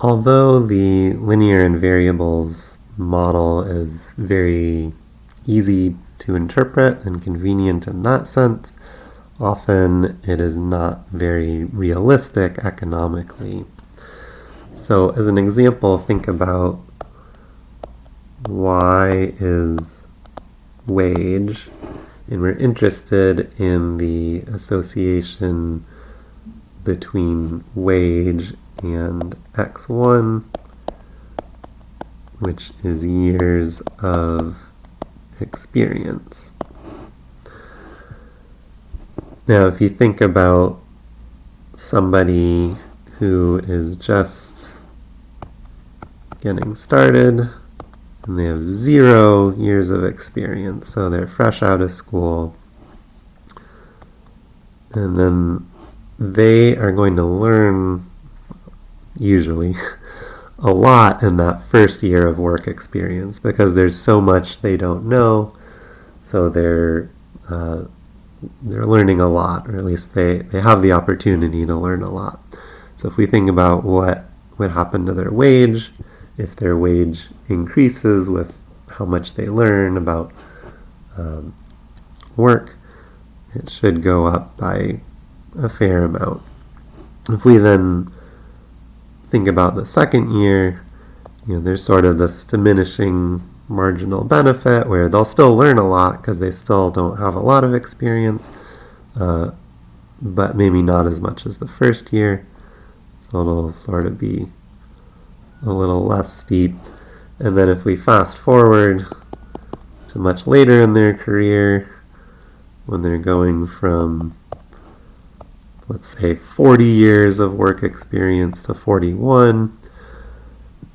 although the linear in variables model is very easy to interpret and convenient in that sense, often it is not very realistic economically. So as an example, think about y is wage, and we're interested in the association between wage and x1, which is years of experience. Now, if you think about somebody who is just getting started and they have zero years of experience, so they're fresh out of school, and then they are going to learn, usually, a lot in that first year of work experience because there's so much they don't know. So they're uh, they're learning a lot, or at least they, they have the opportunity to learn a lot. So if we think about what would happen to their wage, if their wage increases with how much they learn about um, work, it should go up by a fair amount. If we then think about the second year, you know, there's sort of this diminishing marginal benefit where they'll still learn a lot because they still don't have a lot of experience, uh, but maybe not as much as the first year. So it'll sort of be a little less steep. And then if we fast forward to much later in their career, when they're going from let's say 40 years of work experience to 41,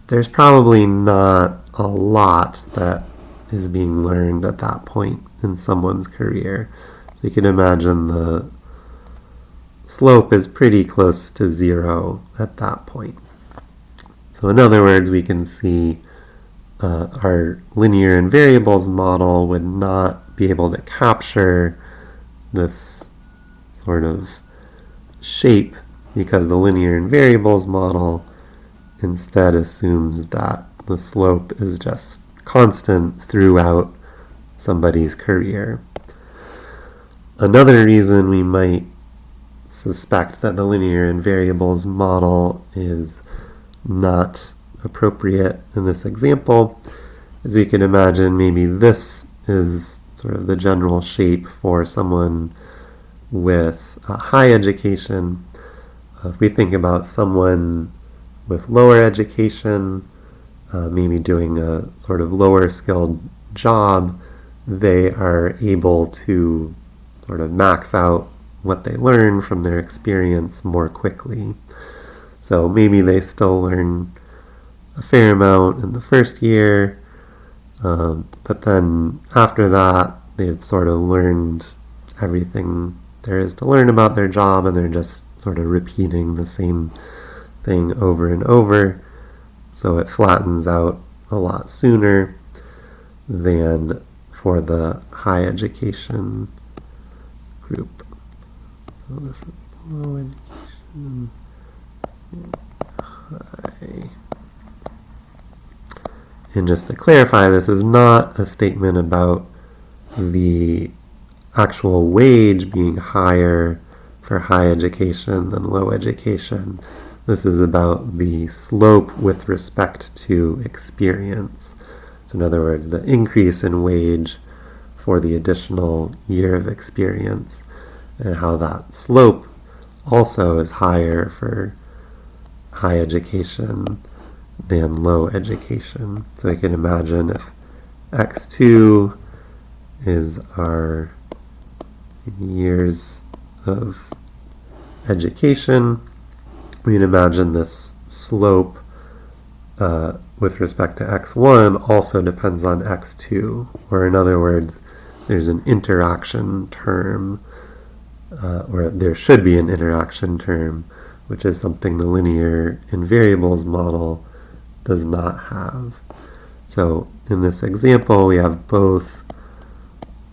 there's probably not a lot that is being learned at that point in someone's career. So you can imagine the slope is pretty close to zero at that point. So in other words, we can see uh, our linear in variables model would not be able to capture this sort of shape because the linear in variables model instead assumes that the slope is just constant throughout somebody's career. Another reason we might suspect that the linear in variables model is not appropriate in this example is we can imagine maybe this is sort of the general shape for someone with a high education, uh, if we think about someone with lower education, uh, maybe doing a sort of lower skilled job, they are able to sort of max out what they learn from their experience more quickly. So maybe they still learn a fair amount in the first year, um, but then after that, they've sort of learned everything there is to learn about their job and they're just sort of repeating the same thing over and over. So it flattens out a lot sooner than for the high education group. So this is low education, high. And just to clarify, this is not a statement about the actual wage being higher for high education than low education. This is about the slope with respect to experience. So in other words, the increase in wage for the additional year of experience and how that slope also is higher for high education than low education. So you can imagine if x2 is our years of education, we can imagine this slope uh, with respect to x1 also depends on x2, or in other words, there's an interaction term, uh, or there should be an interaction term, which is something the linear in variables model does not have. So in this example, we have both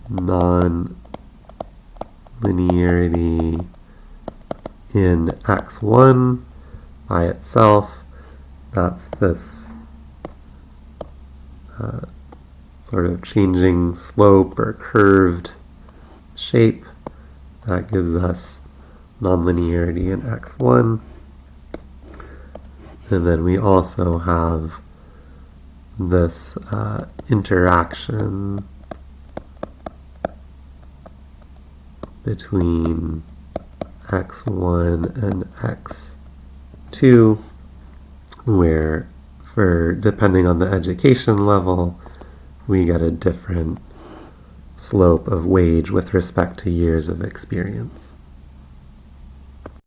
non linearity in x1 by itself that's this uh, sort of changing slope or curved shape that gives us nonlinearity in x1. And then we also have this uh, interaction between x1 and x2 where for depending on the education level we get a different slope of wage with respect to years of experience.